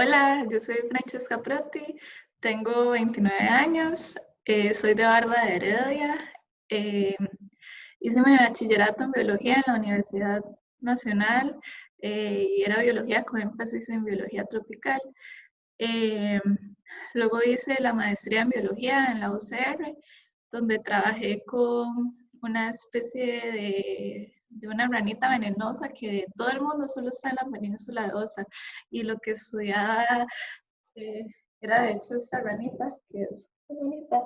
Hola, yo soy Francesca Proti, tengo 29 años, eh, soy de Barba de Heredia, eh, hice mi bachillerato en biología en la Universidad Nacional eh, y era biología con énfasis en biología tropical. luego hice la maestría en biología en la UCR, donde trabajé con una especie de de una ranita venenosa que todo el mundo solo está en la península de Osa y lo que estudiaba eh, era de hecho esta ranita que es bonita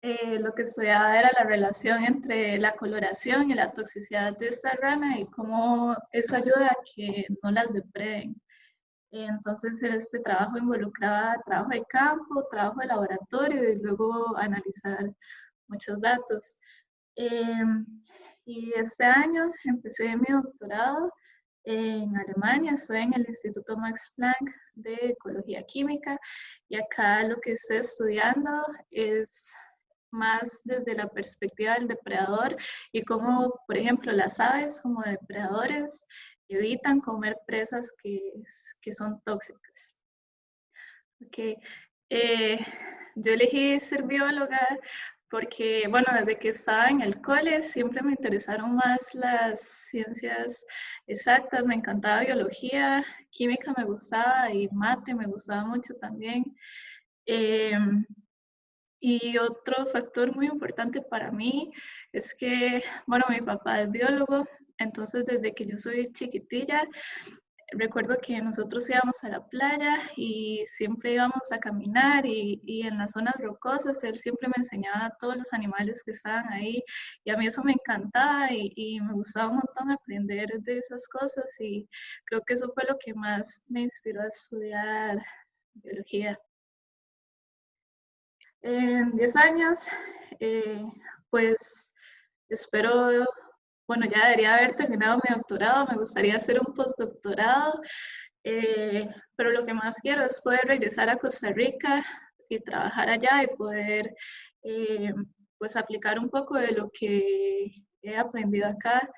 eh, lo que estudiaba era la relación entre la coloración y la toxicidad de esta rana y cómo eso ayuda a que no las depreden. Entonces este trabajo involucraba trabajo de campo, trabajo de laboratorio y luego analizar muchos datos. Em, y este año empecé mi doctorado en Alemania, estoy en el Instituto Max Planck de Ecología Química y acá lo que estoy estudiando es más desde la perspectiva del depredador y cómo, por ejemplo, las aves como depredadores evitan comer presas que, que son tóxicas. Okay. Eh, yo elegí ser bióloga porque, bueno, desde que estaba en el cole siempre me interesaron más las ciencias exactas, me encantaba biología, química me gustaba y mate me gustaba mucho también. Em, y otro factor muy importante para mí es que, bueno, mi papá es biólogo, entonces desde que yo soy chiquitilla recuerdo que nosotros íbamos a la playa y siempre íbamos a caminar y, y, en las zonas rocosas él siempre me enseñaba todos los animales que estaban ahí y a mí eso me encantaba y, y, me gustaba un montón aprender de esas cosas y creo que eso fue lo que más me inspiró a estudiar biología. En 10 años, eh, pues espero bueno, ya debería haber terminado mi doctorado, me gustaría hacer un postdoctorado, eh, pero lo que más quiero es poder regresar a Costa Rica y trabajar allá y poder eh, pues aplicar un poco de lo que he aprendido acá.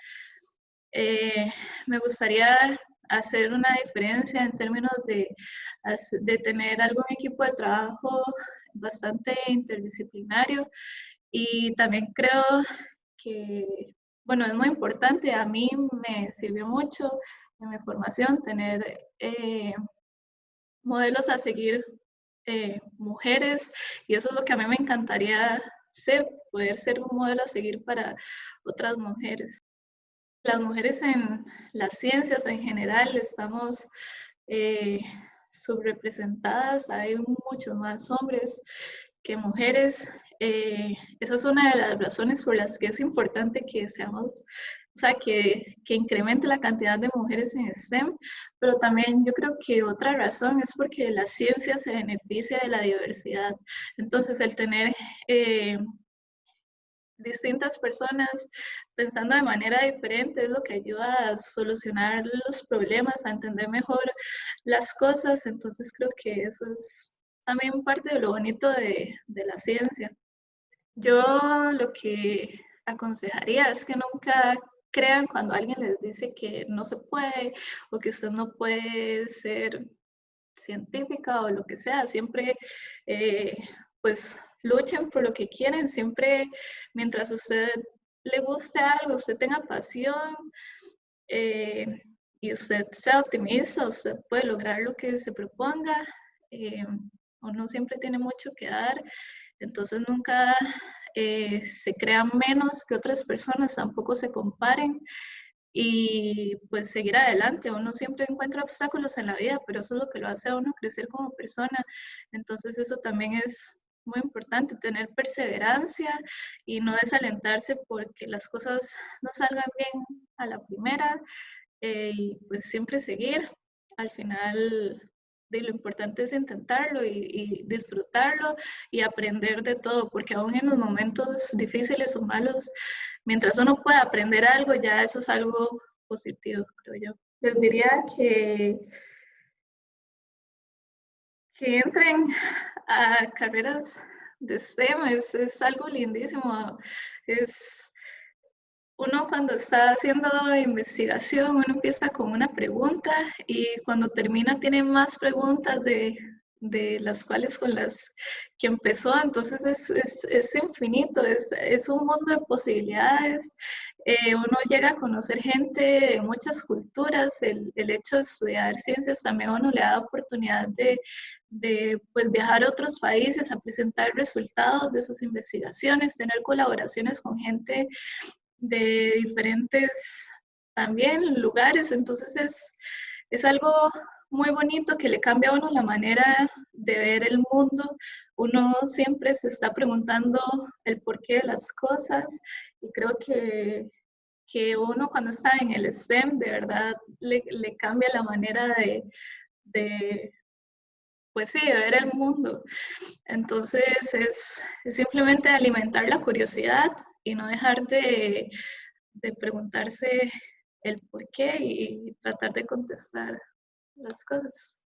Eh, me gustaría hacer una diferencia en términos de, de tener algún equipo de trabajo bastante interdisciplinario y también creo que bueno, es muy importante, a mí me sirvió mucho en mi formación tener eh, modelos a seguir eh, mujeres y eso es lo que a mí me encantaría ser, poder ser un modelo a seguir para otras mujeres. Las mujeres en las ciencias en general estamos eh, subrepresentadas, hay muchos más hombres que mujeres eh, esa es una de las razones por las que es importante que seamos, o sea, que, que, incremente la cantidad de mujeres en STEM, pero también yo creo que otra razón es porque la ciencia se beneficia de la diversidad. Entonces, el tener eh, distintas personas pensando de manera diferente es lo que ayuda a solucionar los problemas, a entender mejor las cosas. Entonces, creo que eso es también parte de lo bonito de, de la ciencia. Yo lo que aconsejaría es que nunca crean cuando alguien les dice que no se puede o que usted no puede ser científica o lo que sea. Siempre, eh, pues, luchen por lo que quieren. Siempre, mientras a usted le guste algo, usted tenga pasión eh, y usted sea optimista, usted puede lograr lo que se proponga. Eh, uno siempre tiene mucho que dar entonces nunca eh, se crean menos que otras personas, tampoco se comparen y pues seguir adelante. Uno siempre encuentra obstáculos en la vida, pero eso es lo que lo hace a uno crecer como persona. Entonces eso también es muy importante, tener perseverancia y no desalentarse porque las cosas no salgan bien a la primera eh, y pues siempre seguir. Al final de lo importante es intentarlo y, disfrutarlo y aprender de todo, porque aún en los momentos difíciles o malos, mientras uno pueda aprender algo, ya eso es algo positivo, creo yo. Les diría que, que entren a carreras de STEM, es, es algo lindísimo, uno cuando está haciendo investigación, uno empieza con una pregunta y cuando termina tiene más preguntas de, de las cuales con las que empezó, entonces es, es, es infinito, es, es, un mundo de posibilidades, eh, uno llega a conocer gente de muchas culturas, el, el, hecho de estudiar ciencias también uno le da oportunidad de, de pues, viajar a otros países, a presentar resultados de sus investigaciones, tener colaboraciones con gente de diferentes también lugares, entonces es, es algo muy bonito que le cambia a uno la manera de ver el mundo. Uno siempre se está preguntando el porqué de las cosas y creo que, que uno cuando está en el STEM de verdad le, le cambia la manera de, de, pues sí, de ver el mundo. Entonces es, es simplemente alimentar la curiosidad y no dejar de, de preguntarse el por qué y tratar de contestar las cosas.